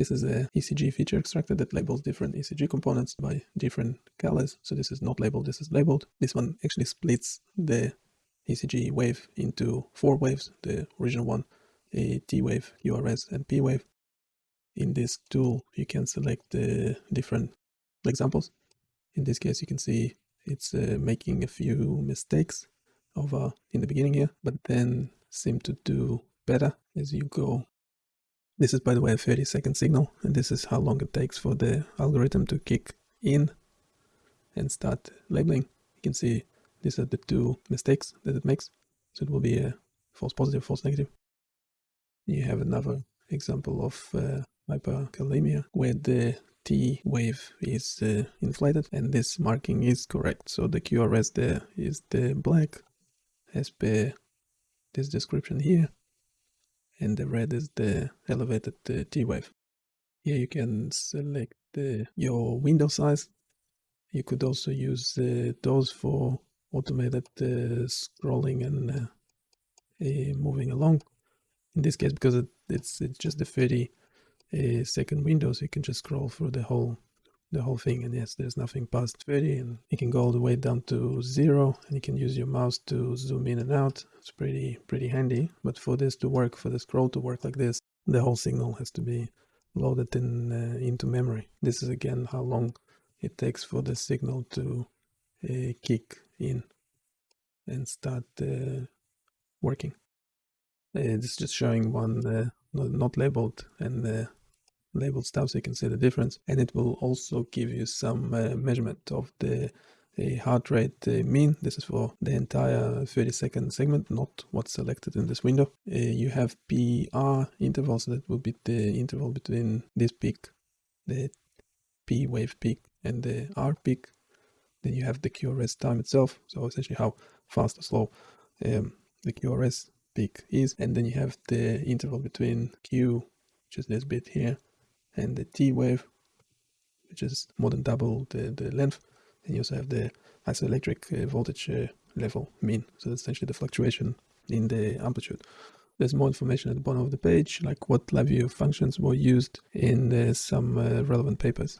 This is a ECG feature extractor that labels different ECG components by different colors. So this is not labeled, this is labeled. This one actually splits the ECG wave into four waves, the original one, a T wave, QRS, and P wave. In this tool, you can select the different examples. In this case, you can see it's uh, making a few mistakes over in the beginning here, but then seem to do better as you go. This is, by the way, a 30 second signal, and this is how long it takes for the algorithm to kick in and start labeling. You can see these are the two mistakes that it makes. So it will be a false positive, false negative. You have another example of uh, hyperkalemia where the T wave is uh, inflated and this marking is correct. So the QRS there is the black as per this description here and the red is the elevated uh, T wave. Here you can select your window size. You could also use uh, those for automated uh, scrolling and uh, moving along. In this case, because it, it's it's just a 30 uh, second window, so you can just scroll through the whole the whole thing and yes there's nothing past 30 and you can go all the way down to zero and you can use your mouse to zoom in and out. It's pretty pretty handy but for this to work for the scroll to work like this the whole signal has to be loaded in uh, into memory. This is again how long it takes for the signal to uh, kick in and start uh, working. Uh, this is just showing one uh, not, not labeled and uh, labeled stuff so you can see the difference and it will also give you some uh, measurement of the uh, heart rate mean. This is for the entire 30 second segment not what's selected in this window. Uh, you have pr intervals that will be the interval between this peak the p wave peak and the r peak. Then you have the qrs time itself so essentially how fast or slow um, the qrs peak is. And then you have the interval between q which is this bit here and the T wave, which is more than double the, the length. And you also have the isoelectric uh, voltage uh, level mean. So that's essentially the fluctuation in the amplitude. There's more information at the bottom of the page, like what LabVIEW functions were used in uh, some uh, relevant papers.